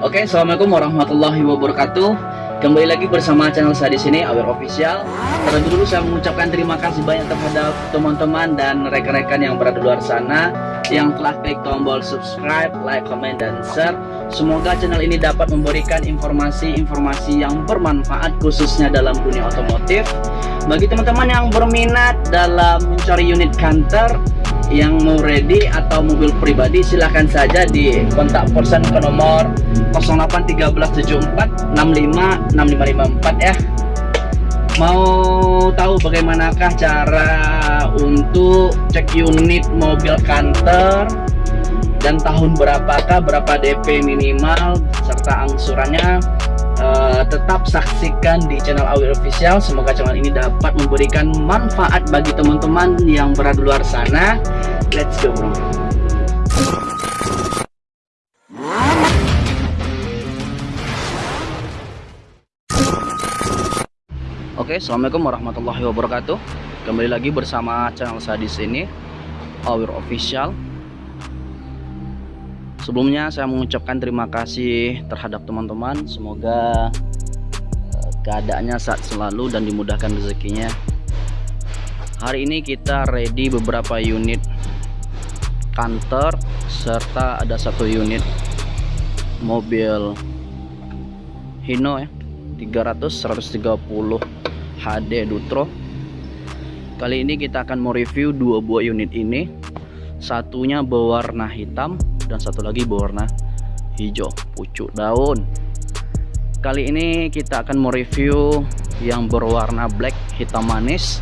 Oke, assalamualaikum warahmatullahi wabarakatuh. Kembali lagi bersama channel saya di sini, Aware Official. Terlebih dulu saya mengucapkan terima kasih banyak terhadap teman-teman dan rekan-rekan yang berada di luar sana yang telah klik tombol subscribe, like, comment, dan share. Semoga channel ini dapat memberikan informasi-informasi yang bermanfaat khususnya dalam dunia otomotif. Bagi teman-teman yang berminat dalam mencari unit kantor yang mau ready atau mobil pribadi silahkan saja di kontak person ke nomor 081374656554 ya. Mau tahu bagaimanakah cara untuk cek unit mobil kantor dan tahun berapakah berapa DP minimal serta angsurannya uh, tetap saksikan di channel Awil Official semoga channel ini dapat memberikan manfaat bagi teman-teman yang berada di luar sana let's go bro Oke, assalamualaikum warahmatullahi wabarakatuh. Kembali lagi bersama channel saya di sini, Awir Official. Sebelumnya saya mengucapkan terima kasih terhadap teman-teman. Semoga uh, keadaannya saat selalu dan dimudahkan rezekinya. Hari ini kita ready beberapa unit kantor serta ada satu unit mobil Hino ya 300 130 HD Dutro kali ini kita akan mau review dua buah unit ini satunya berwarna hitam dan satu lagi berwarna hijau pucuk daun. Kali ini kita akan mereview yang berwarna black hitam manis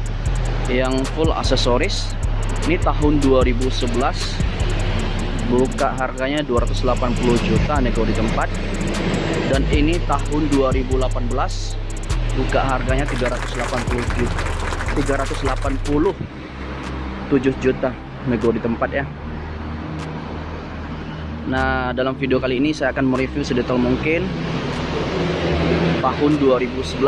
yang full aksesoris. Ini tahun 2011 buka harganya 280 juta nego di tempat. Dan ini tahun 2018 buka harganya 380 juta 380 7 juta nego di tempat ya Nah dalam video kali ini saya akan mereview sedetail mungkin tahun 2011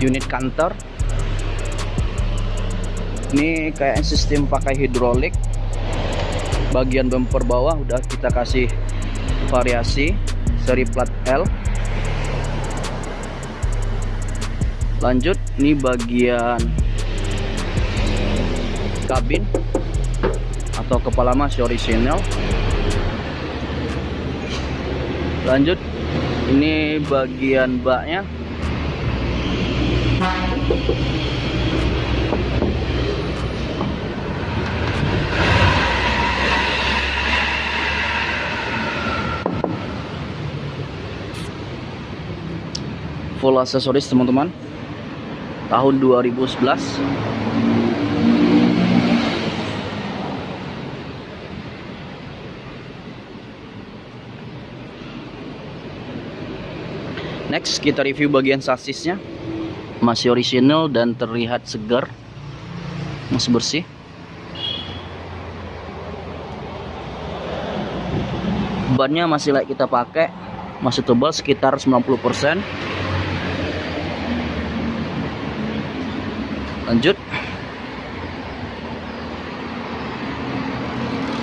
unit kantor. Ini kayak sistem pakai hidrolik. Bagian bumper bawah udah kita kasih variasi seri plat L. Lanjut ini bagian kabin atau kepala masih original lanjut. Ini bagian baknya. Full aksesoris teman-teman. Tahun 2011 Next kita review bagian sasisnya. Masih original dan terlihat segar. Masih bersih. Bannya masih layak kita pakai. Masih tebal sekitar 90% Lanjut.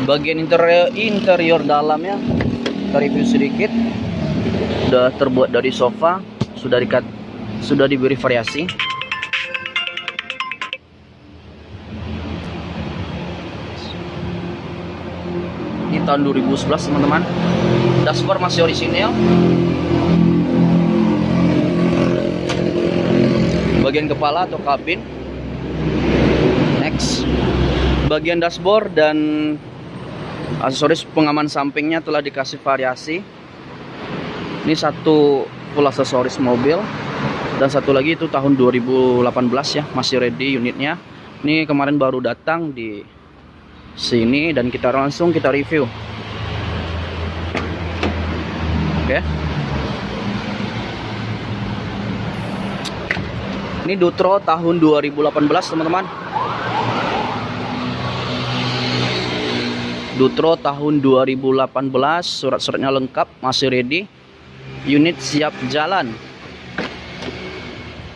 Bagian interior, interior dalamnya Kita review sedikit sudah terbuat dari sofa sudah dikat sudah diberi variasi. Ini tahun 2011 teman-teman. Dashboard masih orisinil. Bagian kepala atau kabin. Next. Bagian dashboard dan aksesoris pengaman sampingnya telah dikasih variasi ini satu full aksesoris mobil. Dan satu lagi itu tahun 2018 ya masih ready unitnya. Ini kemarin baru datang di sini dan kita langsung kita review. Oke. Ini Dutro tahun 2018 teman-teman. Dutro tahun 2018 surat-suratnya lengkap masih ready unit siap jalan.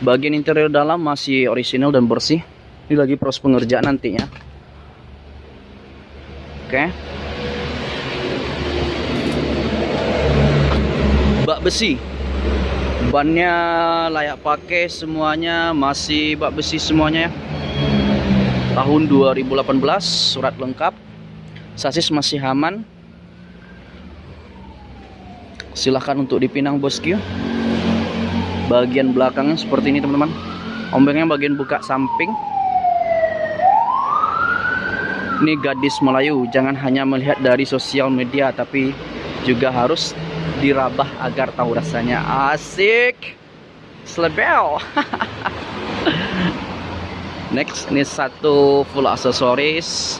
Bagian interior dalam masih original dan bersih. Ini lagi proses pengerjaan nantinya. Oke. Okay. bak besi. Bannya layak pakai semuanya masih bak besi semuanya ya. Tahun 2018 surat lengkap. Sasis masih aman silahkan untuk dipinang bosku bagian belakangnya seperti ini teman-teman. Ombengnya bagian buka samping. Ini gadis Melayu jangan hanya melihat dari sosial media tapi juga harus dirabah agar tahu rasanya. Asik. Slebel. Next ini satu full aksesoris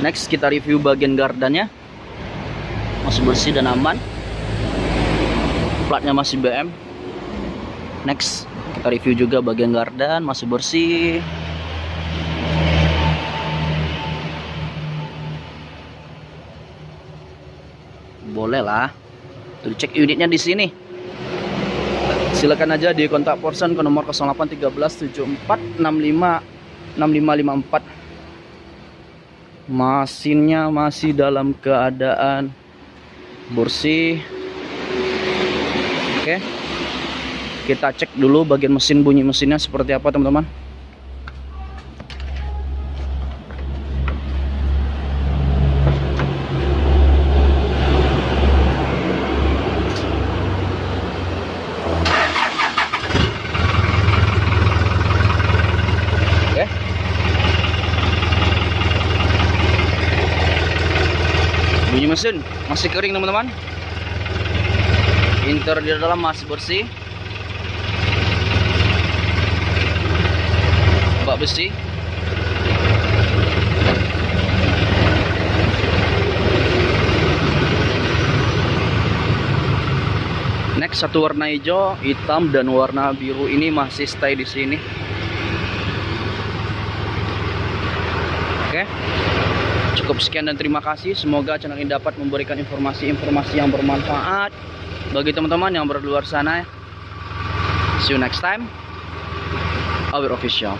next kita review bagian gardannya. Masih bersih dan aman. Platnya masih BM next kita review juga bagian gardan masih bersih. Boleh lah. Tuh cek unitnya di sini. Silakan aja di kontak person ke nomor 08137465 6554 mesinnya masih dalam keadaan bersih. Oke kita cek dulu bagian mesin bunyi mesinnya seperti apa teman-teman mesin masih kering teman-teman. Interior dalam masih bersih. Bak besi. Next satu warna hijau, hitam dan warna biru ini masih stay di sini. Oke. Cukup sekian dan terima kasih. Semoga channel ini dapat memberikan informasi-informasi yang bermanfaat bagi teman-teman yang berada di luar sana. See you next time. Our official.